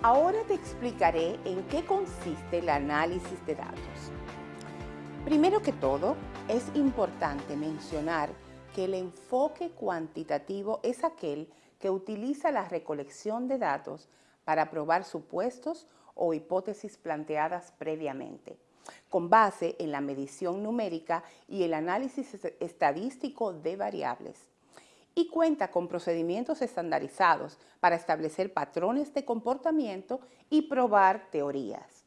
Ahora te explicaré en qué consiste el análisis de datos. Primero que todo, es importante mencionar que el enfoque cuantitativo es aquel que utiliza la recolección de datos para probar supuestos o hipótesis planteadas previamente, con base en la medición numérica y el análisis estadístico de variables y cuenta con procedimientos estandarizados para establecer patrones de comportamiento y probar teorías.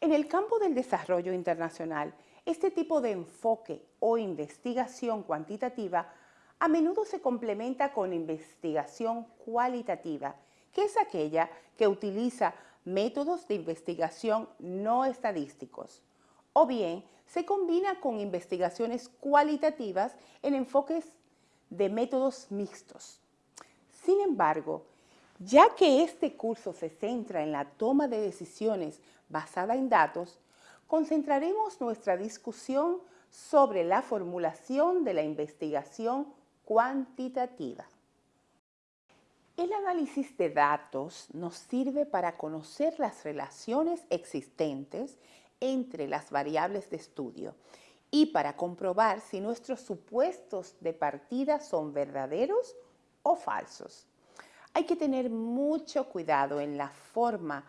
En el campo del desarrollo internacional, este tipo de enfoque o investigación cuantitativa a menudo se complementa con investigación cualitativa, que es aquella que utiliza métodos de investigación no estadísticos, o bien se combina con investigaciones cualitativas en enfoques de métodos mixtos. Sin embargo, ya que este curso se centra en la toma de decisiones basada en datos, concentraremos nuestra discusión sobre la formulación de la investigación cuantitativa. El análisis de datos nos sirve para conocer las relaciones existentes entre las variables de estudio y para comprobar si nuestros supuestos de partida son verdaderos o falsos. Hay que tener mucho cuidado en la forma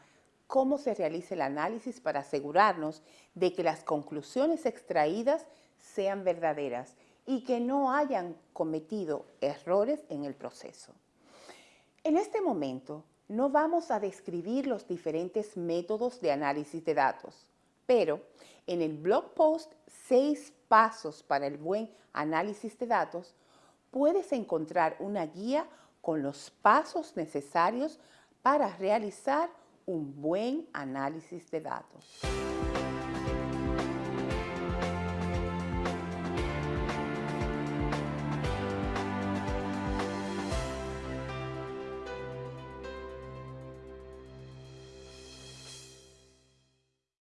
cómo se realiza el análisis para asegurarnos de que las conclusiones extraídas sean verdaderas y que no hayan cometido errores en el proceso. En este momento no vamos a describir los diferentes métodos de análisis de datos, pero en el blog post Seis pasos para el buen análisis de datos, puedes encontrar una guía con los pasos necesarios para realizar un buen análisis de datos.